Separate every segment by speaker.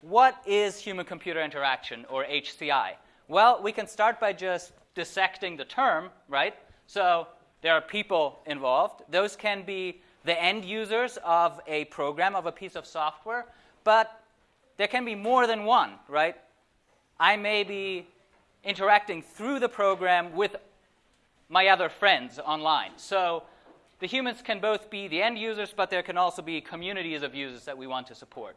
Speaker 1: What is human-computer interaction, or HCI? Well, we can start by just dissecting the term, right? So there are people involved. Those can be the end users of a program, of a piece of software, but there can be more than one, right? I may be interacting through the program with my other friends online. So the humans can both be the end users, but there can also be communities of users that we want to support.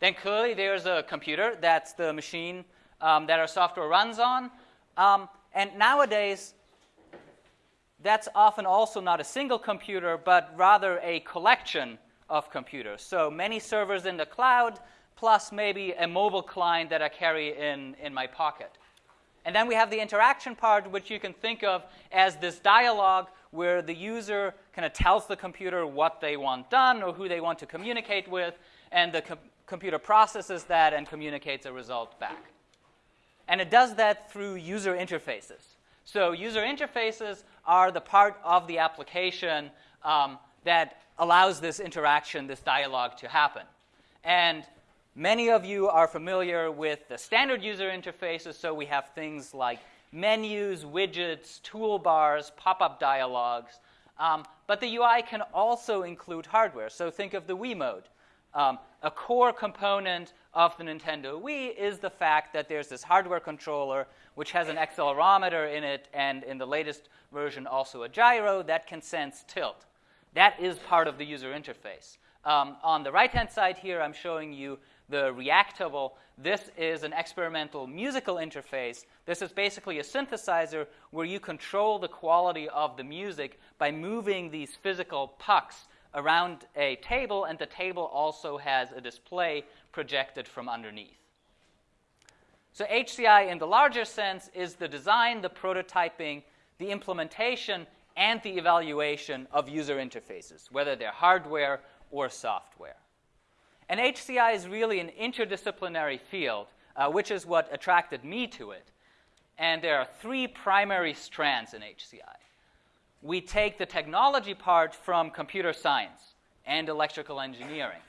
Speaker 1: Then clearly there's a computer. That's the machine um, that our software runs on. Um, and nowadays, that's often also not a single computer, but rather a collection of computers. So many servers in the cloud, plus maybe a mobile client that I carry in, in my pocket. And then we have the interaction part, which you can think of as this dialogue where the user kind of tells the computer what they want done or who they want to communicate with, and the com computer processes that and communicates a result back. And it does that through user interfaces. So user interfaces are the part of the application um, that allows this interaction, this dialogue to happen. And many of you are familiar with the standard user interfaces, so we have things like menus, widgets, toolbars, pop-up dialogues. Um, but the UI can also include hardware. So think of the Wiimote. Um, a core component of the Nintendo Wii is the fact that there's this hardware controller which has an accelerometer in it, and in the latest version also a gyro that can sense tilt. That is part of the user interface. Um, on the right-hand side here, I'm showing you the Reactable. This is an experimental musical interface. This is basically a synthesizer where you control the quality of the music by moving these physical pucks around a table, and the table also has a display projected from underneath. So HCI in the larger sense is the design, the prototyping, the implementation, and the evaluation of user interfaces, whether they're hardware or software. And HCI is really an interdisciplinary field, uh, which is what attracted me to it. And there are three primary strands in HCI we take the technology part from computer science and electrical engineering.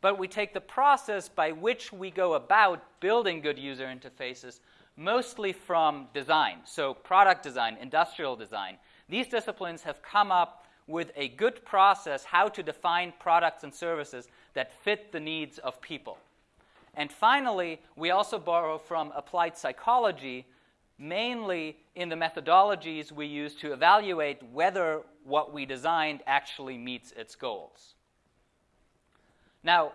Speaker 1: But we take the process by which we go about building good user interfaces mostly from design, so product design, industrial design. These disciplines have come up with a good process how to define products and services that fit the needs of people. And finally, we also borrow from applied psychology mainly in the methodologies we use to evaluate whether what we designed actually meets its goals. Now,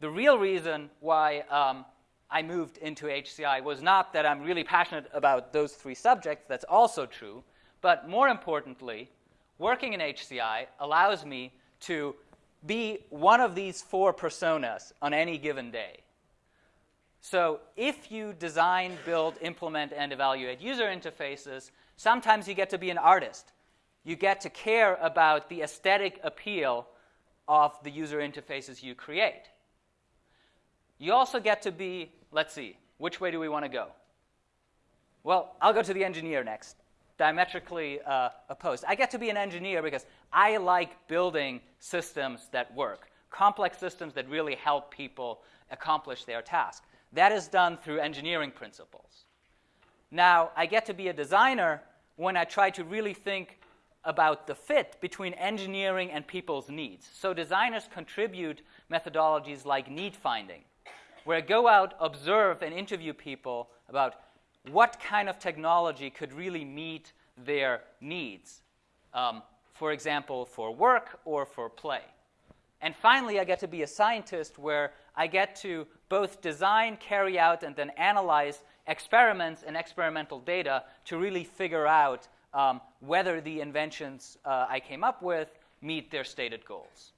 Speaker 1: the real reason why um, I moved into HCI was not that I'm really passionate about those three subjects, that's also true, but more importantly, working in HCI allows me to be one of these four personas on any given day. So if you design, build, implement, and evaluate user interfaces, sometimes you get to be an artist. You get to care about the aesthetic appeal of the user interfaces you create. You also get to be, let's see, which way do we want to go? Well, I'll go to the engineer next, diametrically uh, opposed. I get to be an engineer because I like building systems that work, complex systems that really help people accomplish their task. That is done through engineering principles. Now, I get to be a designer when I try to really think about the fit between engineering and people's needs. So designers contribute methodologies like need finding, where I go out, observe, and interview people about what kind of technology could really meet their needs, um, for example, for work or for play. And finally, I get to be a scientist where I get to both design, carry out, and then analyze experiments and experimental data to really figure out um, whether the inventions uh, I came up with meet their stated goals.